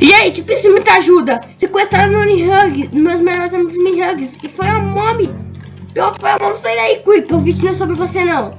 Gente, preciso de muita ajuda. Sequestraram o Hug, meus melhores amigos Hugs. E foi a Mommy. Pior que foi a Mommy. Sai daí, Quick. O vídeo não é sobre você, não.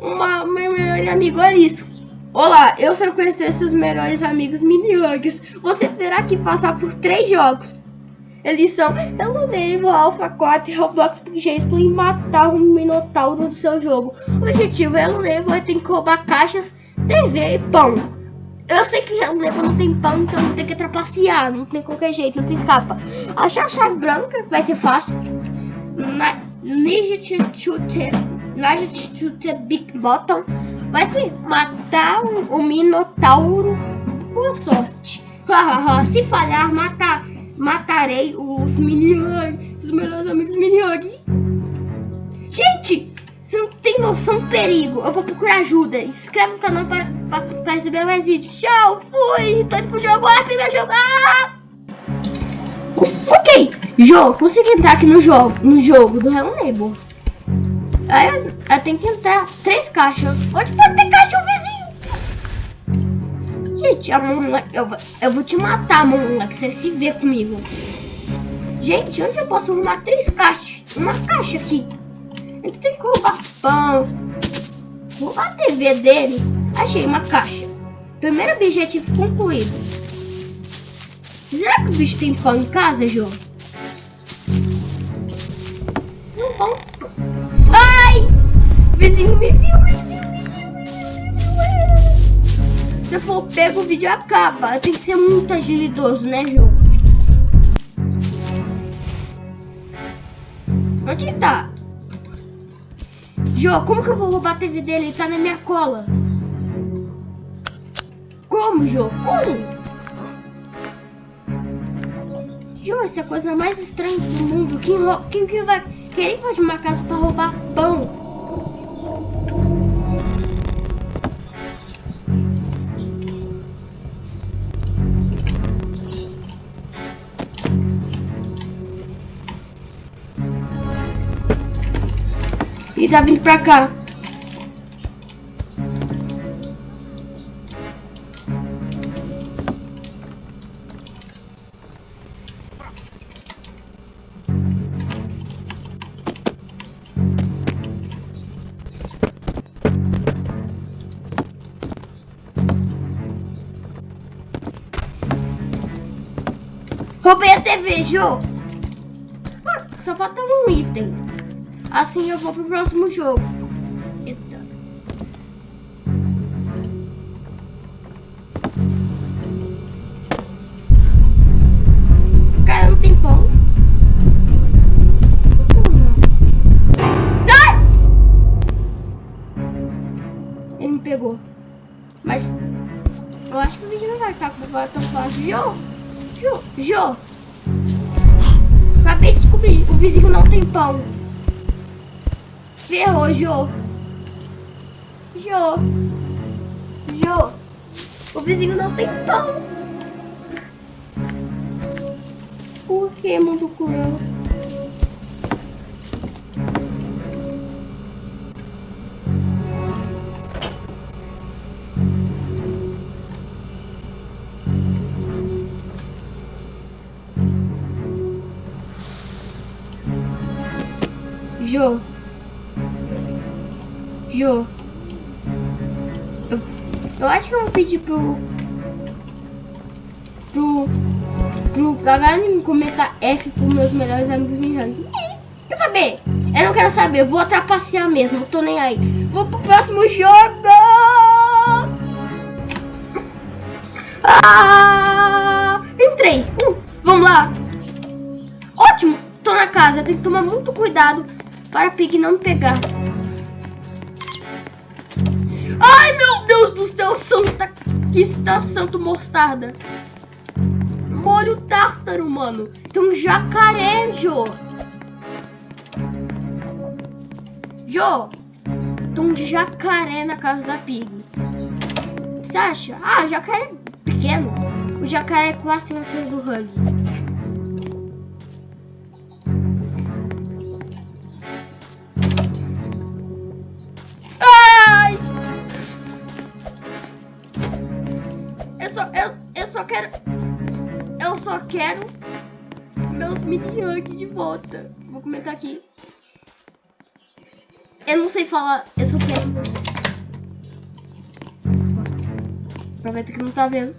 Uma, meu melhor amigo, olha isso. Olá, eu sequestrei seus melhores amigos Hugs. Você terá que passar por três jogos. Eles são Hello Neighbor, Alpha 4 e Roblox porque e matar um Minotauro do seu jogo. O objetivo é Hello Neighbor tem que roubar caixas, TV e pão. Eu sei que Leva não tem pão, então vou ter que trapacear. Não tem qualquer jeito, não tem escapa. Achar a chave branca vai ser fácil. Ninja Shooter Big Bottom vai ser matar o, Minotauro. Boa sorte. Se falhar, matar, matarei os mini os melhores amigos mini Gente, você não tem noção do perigo. Eu vou procurar ajuda. Inscreve no canal para, para, para receber mais vídeos. Tchau, fui. Tô indo pro jogo. Ah, vai jogar. Ok, jogo. Consegui entrar aqui no jogo, no jogo do Hello Neighbor. Aí eu, eu tenho que entrar. Três caixas. Onde pode ter caixa, vizinho? Gente, a moleque, eu, eu vou te matar, moleque. Você se vê comigo. Gente, onde eu posso arrumar três caixas? Uma caixa aqui. Ele tem que roubar pão. Roubar a TV dele. Achei uma caixa. Primeiro objetivo concluído. Será que o bicho tem pão em casa, João? Não vão. Ai! O vizinho me viu, vizinho viu. Se for pego, o vídeo acaba. Tem que ser muito agilidoso, né, João? Onde tá? Jô, como que eu vou roubar a TV dele? Ele tá na minha cola. Como, Jô? Como? Jô, essa é a coisa mais estranha do mundo. Quem, quem que vai querer invadir uma casa pra roubar pão? E tá vindo pra cá. Roubei a TV, Jô. Ah, só falta um item. Assim eu vou pro próximo jogo. Eita. Cara, não tem pão. Ele me pegou. Mas eu acho que o vídeo não vai ficar tão fácil. Jô! Jô! Jô! Acabei de descobrir, o vizinho não tem pão. Ferrou, Jô. Jô. Jô. O vizinho não tem pão. Por que, mundo cruel? Jô. Jô. Eu, eu acho que eu vou pedir pro... Pro... Pro galera me comentar F com meus melhores amigos me Quer saber? Eu não quero saber, eu vou trapacear mesmo, não tô nem aí. Vou pro próximo jogo! Ah! Entrei! Uh, vamos lá! Ótimo! Tô na casa, tenho que tomar muito cuidado para Pig não me pegar. Ai, meu Deus do céu, santa... Que está santo mostarda. Molho tártaro, mano. Tem um jacaré, Jô. Jô. Tem um jacaré na casa da Pig. Você acha? Ah, jacaré é pequeno. O jacaré quase tem do Hug. Quero... Eu só quero meus mini hugs de volta. Vou começar aqui. Eu não sei falar, eu só quero... Aproveita que não tá vendo.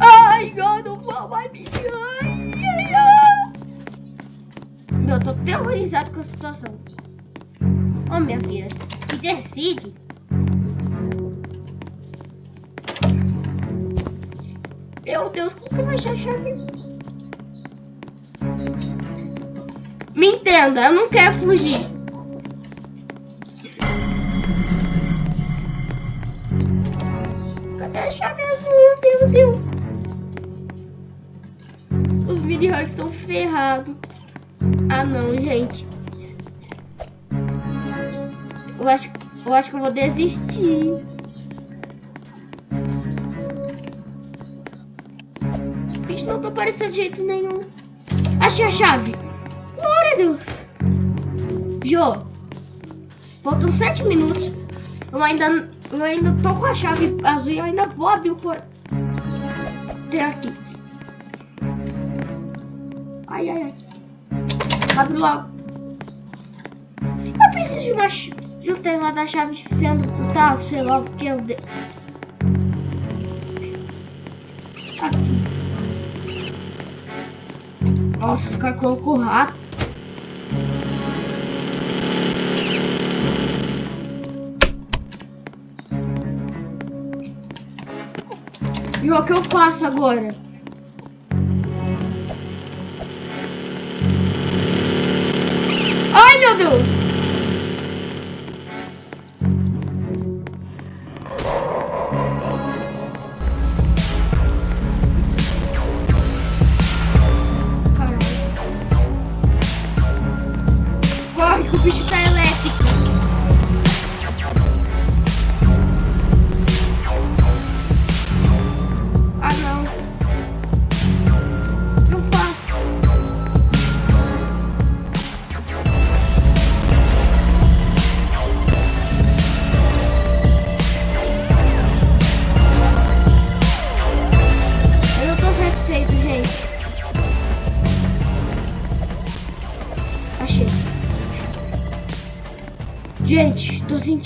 Ai, eu não vou mais me eu tô terrorizado com a situação. Ô, minha filha, que decide. Meu Deus, como que vou achar a chave? Me entenda, eu não quero fugir. Cadê a chave azul? Meu Deus. Os mini hugs estão ferrados. Ah não, gente. Eu acho, eu acho que eu vou desistir. Bicho, não tô parecendo de jeito nenhum. Achei a chave. Glória a Deus. Jô. Faltam sete minutos. Eu ainda, eu ainda tô com a chave azul e eu ainda vou abrir o por... Tem aqui. Ai, ai, ai. Abre logo. Eu preciso de uma... ch- De um tema da chave fenda do tal, sei lá o que eu... De... Aqui. Nossa, os caras colocou rato. E o que eu faço agora? Ai, meu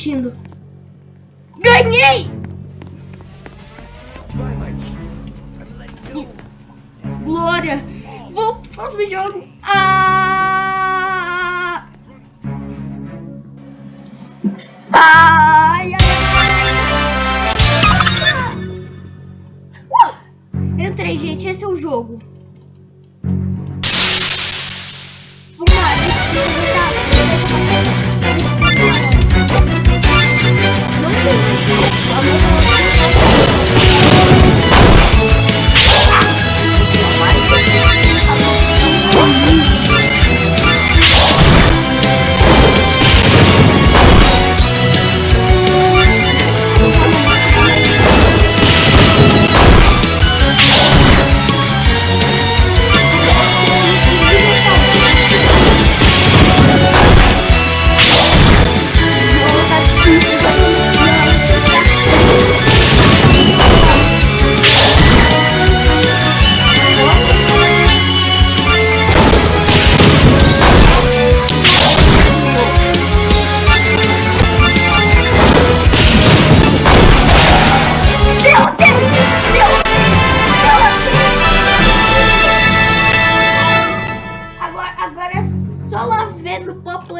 Sentindo. Ganhei! Glória! Vou pro próximo jogo. Ah! Ai, ai, ai. Uh! Entrei, gente. Esse é o jogo.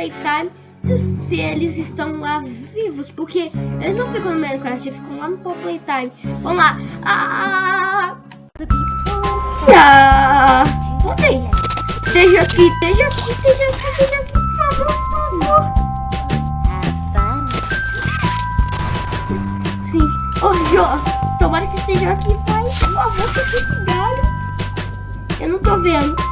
Playtime se, se eles estão lá vivos, porque eles não ficam no Minecraft, eles ficam lá no Playtime. Vamos lá. Ah! Ah! Voltei. Esteja aqui, esteja aqui, esteja aqui, esteja aqui, por favor, por favor. Sim. Ô, Jô, tomara que esteja aqui, pai. Por favor, que esse galho. Eu não tô vendo.